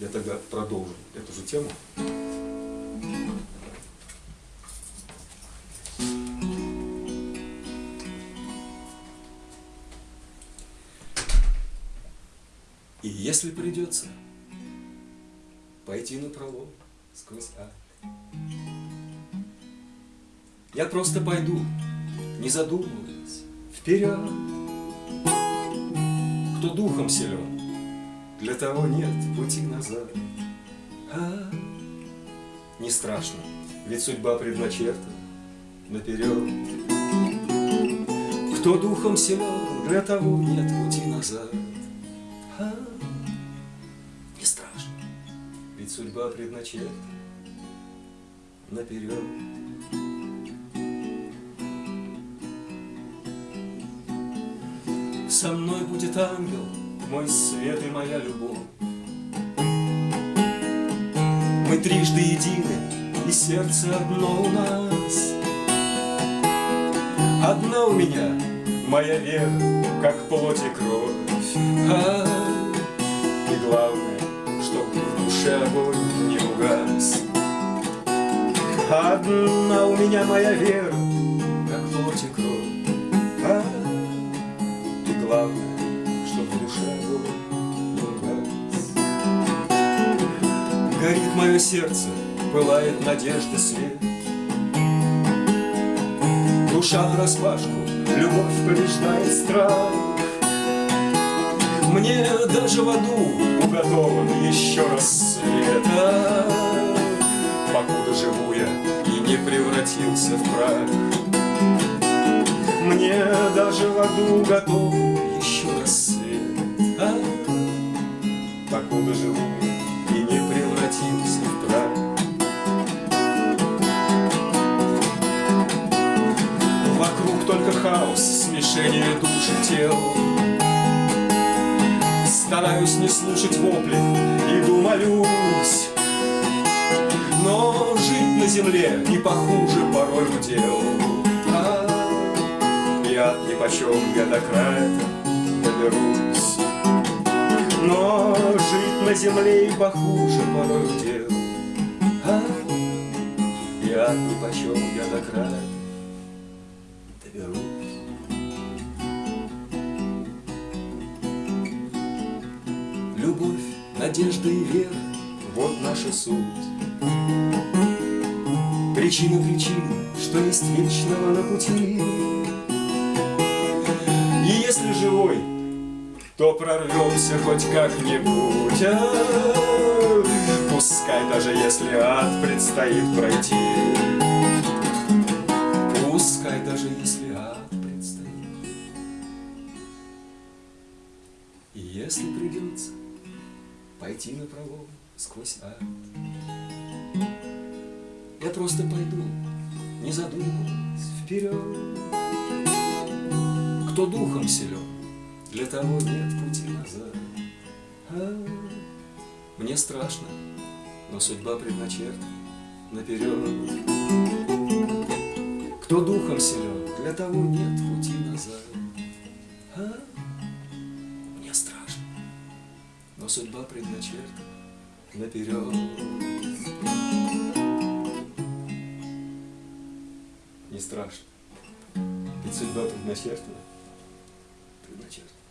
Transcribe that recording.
Я тогда продолжу эту же тему. И если придется пойти на пролом сквозь ад, я просто пойду, не задумываясь, вперед. Кто духом силен, для того нет пути назад. А, не страшно, ведь судьба предначертана наперед. Кто духом силен, для того нет пути назад. А, не страшно, ведь судьба предначертана наперед. Со мной будет ангел, мой свет и моя любовь. Мы трижды едины, и сердце одно у нас. Одна у меня, моя вера, как плоть и кровь. А, и главное, чтоб в душе огонь не угас. Одна у меня моя вера, как плоть и кровь. А, и главное, Горит мое сердце, пылает надежда свет. Душа нараспашку, любовь побеждает страх. Мне даже в аду уготован еще рассвет. А, Покуда живу я и не превратился в прах. Мне даже в аду готов еще рассвет. А, покуда живу я в прах. Вокруг только хаос, смешение душ и тел. Стараюсь не слушать вопли, иду молюсь. Но жить на земле и похуже порой удел. А, и ад нипочем я до края доберусь. Но жить на земле и похуже порой удел. А, и ад нипочем я до края доберусь. Любовь, надежда и вера — вот наша суть. Причина причин, что есть вечного на пути. То прорвемся хоть как-нибудь. А, Пускай даже если ад предстоит пройти. Пускай даже если ад предстоит. И если придется пойти на пролом сквозь ад, я просто пойду, не задумываясь, вперед. Кто духом силен, для того нет пути назад. А, мне страшно, но судьба предначертана наперед. Кто духом силен, для того нет пути назад. А, мне страшно, но судьба предначертана наперед. Не страшно, ведь судьба предначертана. Предначертана.